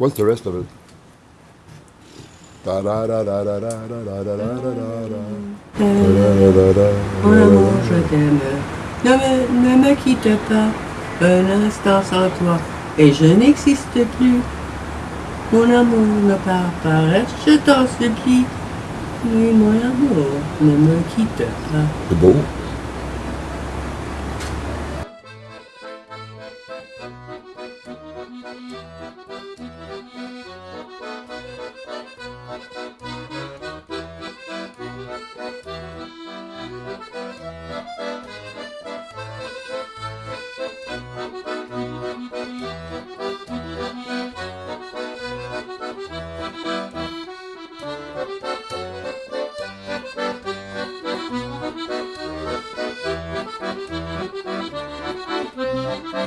What's the rest of it? Mon amour, je t'aime. Ne me, ne me quitte pas un instant sans toi et je n'existe plus. Mon amour ne part pas, reste, je t'en supplie. Oui, mon amour, ne me quitte pas. C'est beau.